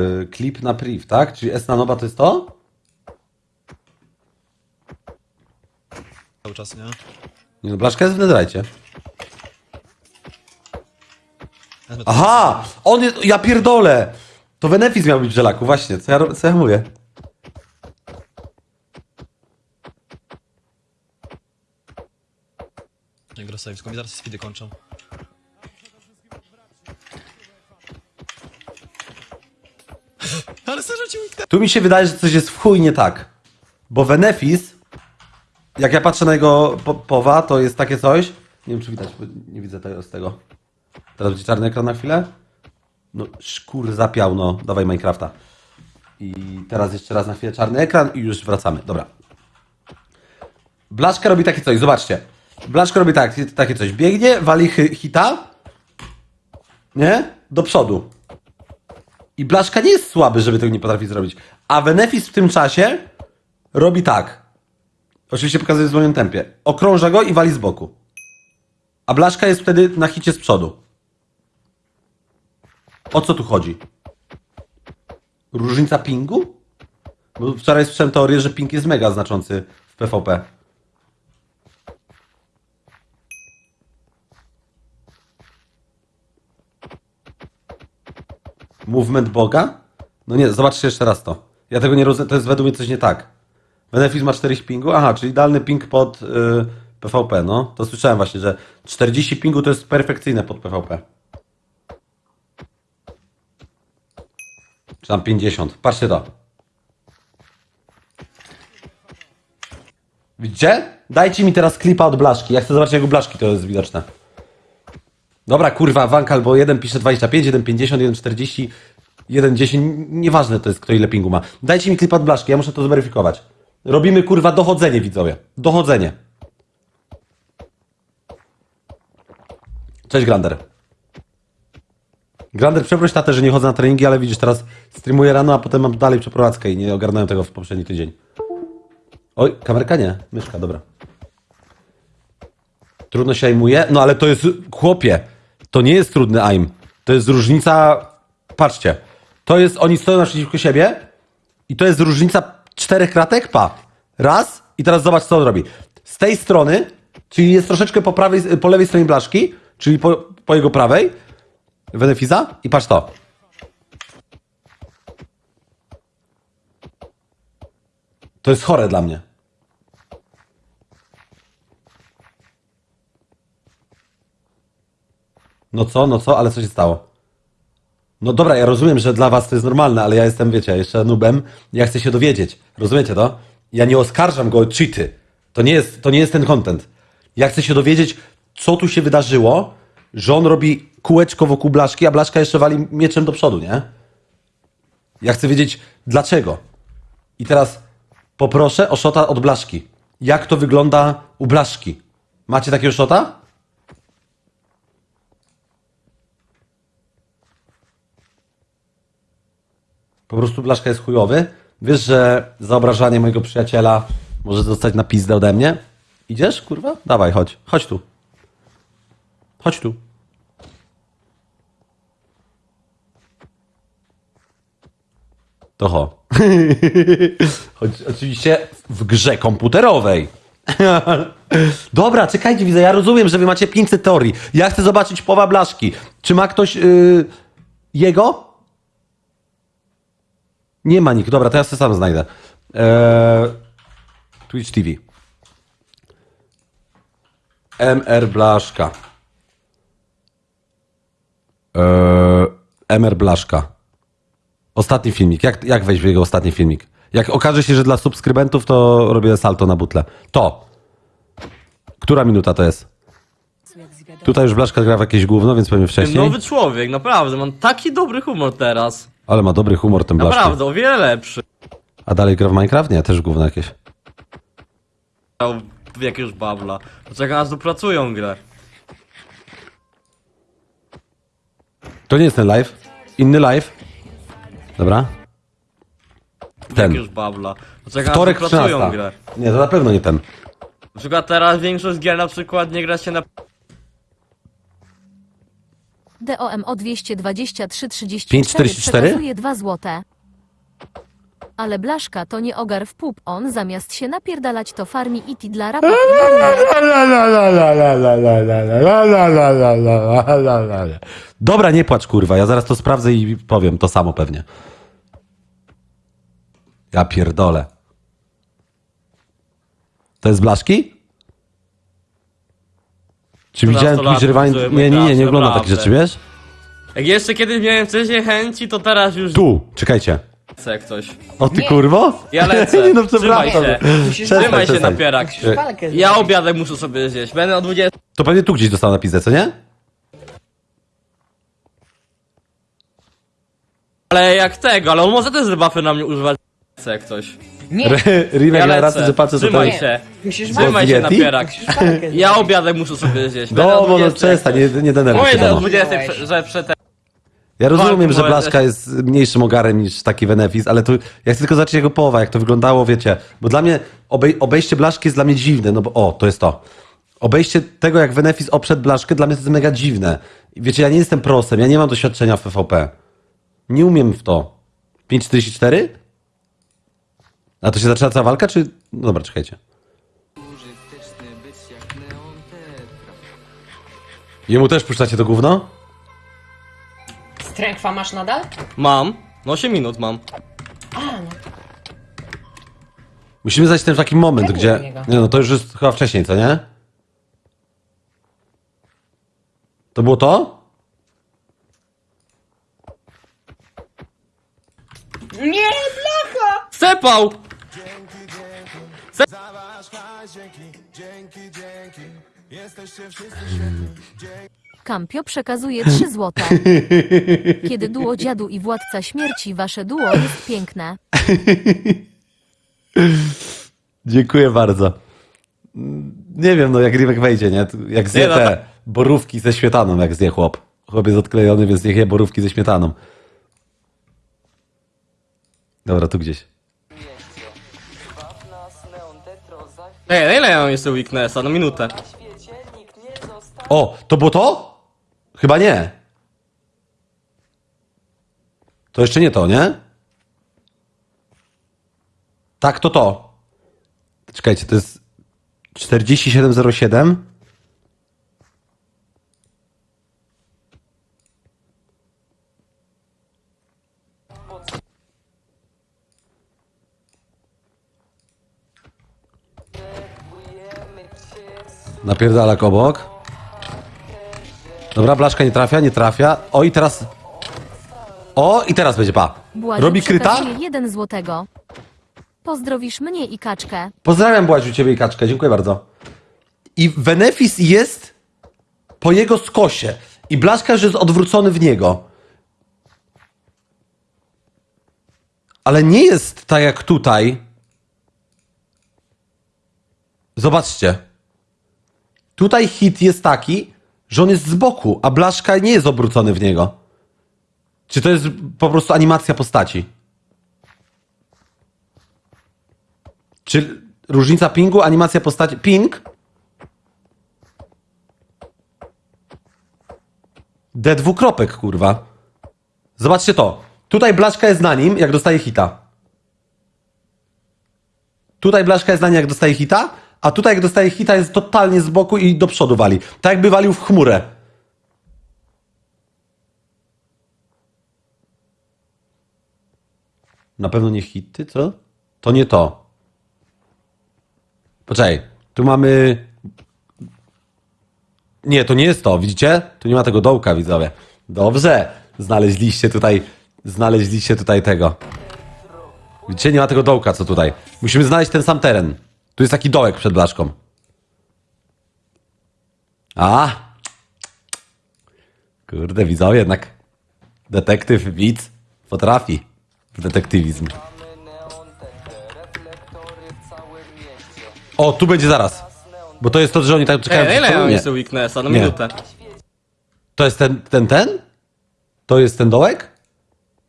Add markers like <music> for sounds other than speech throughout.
y, klip na priv, tak? Czyli S na nowa to jest to? Cały czas, nie? Nie no, blaszka jest w netherite. Aha! On jest, ja pierdolę! To Venefis miał być w żelaku, właśnie, co ja, co ja mówię? Nie, Grosewicz, mi zaraz speedy kończą. Ale Tu mi się wydaje, że coś jest w chuj nie tak. Bo Venefis, jak ja patrzę na jego po powa, to jest takie coś. Nie wiem, czy widać, bo nie widzę tego z tego. Teraz będzie czarny ekran na chwilę. No, szkur zapiał, no. Dawaj Minecrafta. I teraz jeszcze raz na chwilę czarny ekran i już wracamy. Dobra. Blaszka robi takie coś, zobaczcie. Blaszka robi tak, takie coś. Biegnie, wali hita. Nie? Do przodu. I Blaszka nie jest słaby, żeby tego nie potrafi zrobić. A Venefis w tym czasie robi tak. Oczywiście pokazuje w swoim tempie. Okrąża go i wali z boku. A Blaszka jest wtedy na hicie z przodu. O co tu chodzi? Różnica pingu? Bo wczoraj słyszałem teorię, że ping jest mega znaczący w PvP. Movement Boga? No nie, zobaczcie jeszcze raz to. Ja tego nie rozumiem, to jest według mnie coś nie tak. Benefis ma 40 pingu? Aha, czyli idealny ping pod y, PvP, no. To słyszałem właśnie, że 40 pingu to jest perfekcyjne pod PvP. Czy tam 50. Patrzcie to. Widzicie? Dajcie mi teraz klipa od Blaszki. Ja chcę zobaczyć, jak u Blaszki to jest widoczne. Dobra, kurwa, Wank albo jeden pisze 25, jeden 50, jeden 40, jeden 10. Nieważne to jest, kto ile pingu ma. Dajcie mi klip od Blaszki, ja muszę to zweryfikować. Robimy, kurwa, dochodzenie, widzowie. Dochodzenie. Cześć, Grander. Grander, przeproś tatę, że nie chodzę na treningi, ale widzisz, teraz streamuję rano, a potem mam dalej przeprowadzkę i nie ogarnąłem tego w poprzedni tydzień. Oj, kamerka nie, myszka, dobra. Trudno się aimuje, no ale to jest, chłopie, to nie jest trudny aim. To jest różnica, patrzcie, to jest, oni stoją naprzeciwko siebie i to jest różnica czterech kratek, pa. Raz i teraz zobacz, co on robi. Z tej strony, czyli jest troszeczkę po, prawej, po lewej stronie blaszki, czyli po, po jego prawej, Venefiza i patrz to. To jest chore dla mnie. No co, no co, ale co się stało? No dobra, ja rozumiem, że dla was to jest normalne, ale ja jestem, wiecie, jeszcze nubem, ja chcę się dowiedzieć. Rozumiecie to? Ja nie oskarżam go o cheaty. To nie jest, to nie jest ten content. Ja chcę się dowiedzieć, co tu się wydarzyło, że on robi kółeczko wokół blaszki, a blaszka jeszcze wali mieczem do przodu, nie? Ja chcę wiedzieć, dlaczego. I teraz poproszę o szota od blaszki. Jak to wygląda u blaszki? Macie takiego szota? Po prostu blaszka jest chujowy. Wiesz, że za mojego przyjaciela może dostać na pizdę ode mnie? Idziesz, kurwa? Dawaj, chodź. Chodź tu. Chodź tu. To ho. <laughs> Choć oczywiście w grze komputerowej. <laughs> Dobra, czekajcie, widzę, ja rozumiem, że wy macie 500 teorii. Ja chcę zobaczyć powa blaszki. Czy ma ktoś yy, jego? Nie ma nikt. Dobra, to ja sobie sam znajdę. Eee, Twitch TV. MR Blaszka. Eee, MR Blaszka. Ostatni filmik. Jak, jak wejść w jego ostatni filmik? Jak okaże się, że dla subskrybentów, to robię salto na butle. To. Która minuta to jest? Tutaj już Blaszka gra w jakieś gówno, więc powiem wcześniej. Nowy człowiek, naprawdę, mam taki dobry humor teraz. Ale ma dobry humor ten Blaszka. Naprawdę, o wiele lepszy. A dalej gra w Minecraft? Nie, też gówno jakieś. W jakiegoś babla. Poczekaj, aż dopracują grę. To nie jest ten live. Inny live. Dobra. Ten. jakiegoś babla. Poczekaj, aż Wtorek dopracują 13. grę. Nie, to na pewno nie ten. Na przykład teraz większość gier na przykład nie gra się na DOMO 223 34 5,44? przekazuje 2 złote. Ale Blaszka to nie ogar w pup, on zamiast się napierdalać to farmi iti dla rapa. Dobra, nie płacz, kurwa. Ja zaraz to sprawdzę i powiem to samo pewnie. Ja pierdolę. To jest blaszki? Czy widziałem który Nie, nie, nie, nie oglądam takich rzeczy, wiesz? Jak jeszcze kiedyś miałem wcześniej chęci, to teraz już Tu, czekajcie. jak coś. O ty kurwo? Ja <laughs> lecę. Nie, no Trzymaj przepraszam. się. Przestań, Trzymaj się przestań. napierak. Walkę Ja obiadek muszę sobie zjeść. Będę o 20. To pewnie tu gdzieś dostał na pizdę, co nie? Ale jak tego, ale on może też rebuffy na mnie używać. Jak coś. Nie, Rimek Ja miał rację, lecę. że patrzę Trzymaj tutaj. się. musisz Trzymaj Trzymaj się Yeti? napierak. walkę Ja obiadek muszę sobie zjeść. No, bo no 20 jak przestań, nie, nie denerwuj się. Mówię o no. 20, prze- że przed Ja rozumiem, że moje Blaszka jest mniejszym ogarem niż taki Venefis, ale tu ja chcę tylko zobaczyć jego połowa, jak to wyglądało, wiecie. Bo dla mnie obej obejście Blaszki jest dla mnie dziwne, no bo o, to jest to. Obejście tego, jak Venefis oprzedł Blaszkę, dla mnie to jest mega dziwne. I Wiecie, ja nie jestem prosem, ja nie mam doświadczenia w PvP. Nie umiem w to. 5.44? A to się zaczyna cała walka, czy... No dobra, czekajcie. Jemu też puszczacie to gówno? Strękwa masz nadal? Mam. No 8 minut mam. A, no. Musimy zajść ten taki moment, gdzie. niego? Nie no, to już jest chyba wcześniej, co nie? To było to? Nie, blacha! Cepał! Kampio przekazuje 3 złote. <laughs> Kiedy duo dziadu i władca śmierci, wasze duo jest piękne. <laughs> Dziękuję bardzo. Nie wiem, no jak Rimek wejdzie, nie? Jak zje Nie, no te borówki ze śmietaną, jak zje chłop. Chłop jest odklejony, więc niech je borówki ze śmietaną. Dobra, tu gdzieś. Ej, na ile ja mam jeszcze weaknessa? No minutę. O, to było to? Chyba nie. To jeszcze nie to, nie? Tak, to to. Czekajcie, to jest 4707. Napierdalak obok. Dobra, blaszka nie trafia, nie trafia. O i teraz. O i teraz będzie pa. Błaziu Robi kryta? przekazuje 1 złotego. Pozdrowisz mnie i kaczkę. Pozdrawiam Błaziu ciebie i kaczkę, dziękuję bardzo. I Venefis jest po jego skosie. I blaszka już jest odwrócony w niego. Ale nie jest tak jak tutaj. Zobaczcie. Tutaj hit jest taki, że on jest z boku, a blaszka nie jest obrócony w niego. Czy to jest po prostu animacja postaci? Czy różnica pingu, animacja postaci. Ping? D dwukropek, kurwa. Zobaczcie to. Tutaj blaszka jest na nim, jak dostaje hita. Tutaj blaszka jest na nim, jak dostaje hita, a tutaj jak dostaje hita jest totalnie z boku i do przodu wali. Tak jakby walił w chmurę. Na pewno nie hity, co? To nie to. Poczekaj, tu mamy... Nie, to nie jest to, widzicie? Tu nie ma tego dołka, widzowie. Dobrze, znaleźliście tutaj, znaleźliście tutaj tego. Widzicie, nie ma tego dołka, co tutaj. Musimy znaleźć ten sam teren. Tu jest taki dołek przed blaszką. A! Kurde, widzowie, jednak detektyw, widz potrafi w detektywizm. O, tu będzie zaraz. Bo to jest to, że oni tak czekają. Ej, ile mam jeszcze weaknessa? No Nie. minutę. To jest ten, ten, ten? To jest ten dołek?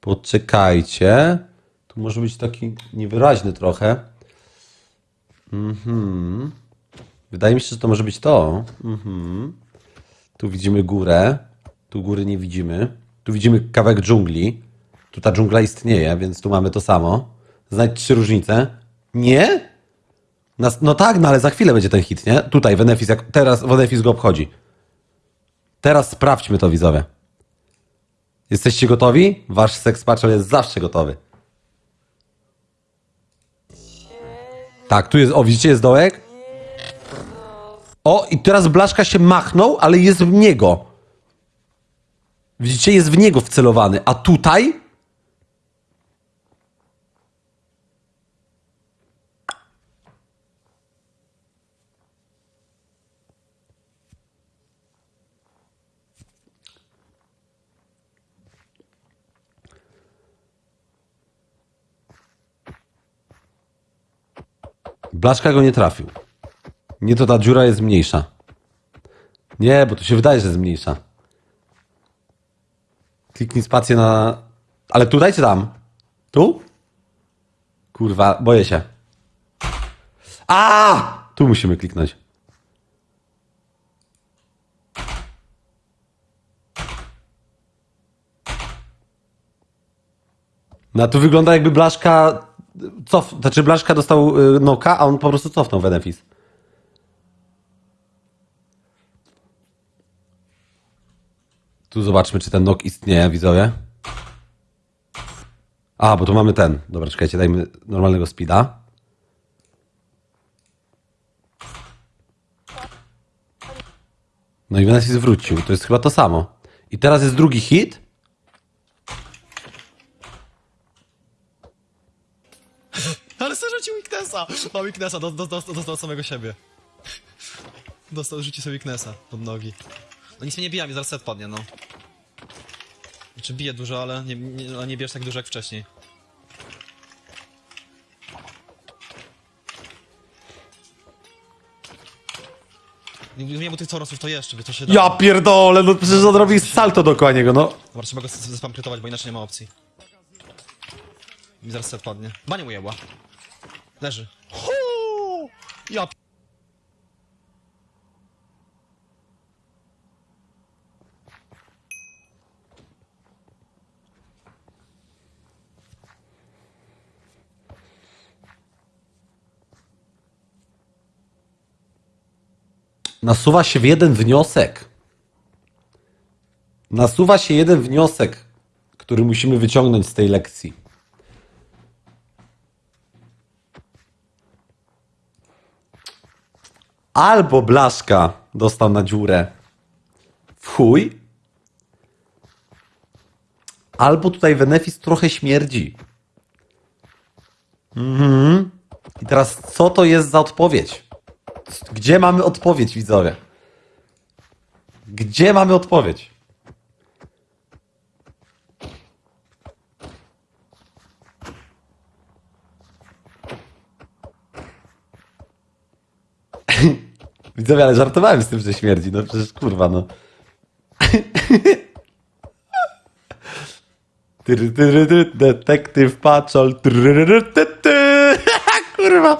Poczekajcie. Tu może być taki niewyraźny trochę. Mhm. Wydaje mi się, że to może być to. Mhm. Tu widzimy górę. Tu góry nie widzimy. Tu widzimy kawałek dżungli. Tu ta dżungla istnieje, więc tu mamy to samo. Znajdź trzy różnice. Nie? Nas, no tak, no ale za chwilę będzie ten hit, nie? Tutaj Venefis, jak teraz Venefis go obchodzi. Teraz sprawdźmy to, widzowie. Jesteście gotowi? Wasz seks patrol jest zawsze gotowy. Tak, tu jest, o widzicie, jest dołek? O, i teraz Blaszka się machnął, ale jest w niego. Widzicie, jest w niego wcelowany, a tutaj Blaszka go nie trafił. Nie, to ta dziura jest mniejsza. Nie, bo to się wydaje, że jest mniejsza. Kliknij spację na... Ale tutaj czy tam? Tu? Kurwa, boję się. A! Tu musimy kliknąć. No tu wygląda jakby Blaszka cof... Znaczy Blaszka dostał y, noka, a on po prostu cofnął Venefis. Tu zobaczmy, czy ten nok istnieje, widzowie. A, bo tu mamy ten. Dobra, czekajcie, dajmy normalnego speeda. No i Venefis wrócił. To jest chyba to samo. I teraz jest drugi hit. Ale sobie weaknessa! Ma weaknessa, do, do, do, dostał samego siebie. Dostał, rzuci sobie weaknessa pod nogi. No nic mnie nie bija, mi zaraz set padnie, no. Znaczy bije dużo, ale nie, nie, ale nie bierz tak dużo jak wcześniej. Nie, mu tych corosów to jeszcze, by to się Ja pierdolę, no przecież on robi salto dookoła niego, no. Dobra, trzeba go zespam krytować, bo inaczej nie ma opcji. Mi zaraz set padnie. Banie mu jebła. Leży. Huu! Ja p- Nasuwa się jeden wniosek. Nasuwa się jeden wniosek, który musimy wyciągnąć z tej lekcji. Albo Blaszka dostał na dziurę w chuj, albo tutaj Venefis trochę śmierdzi. Mhm. I teraz co to jest za odpowiedź? Gdzie mamy odpowiedź, widzowie? Gdzie mamy odpowiedź? Widzowie, ale żartowałem z tym, że śmierdzi. No przecież kurwa, no. Detektyw tyry. <laughs> Kurwa.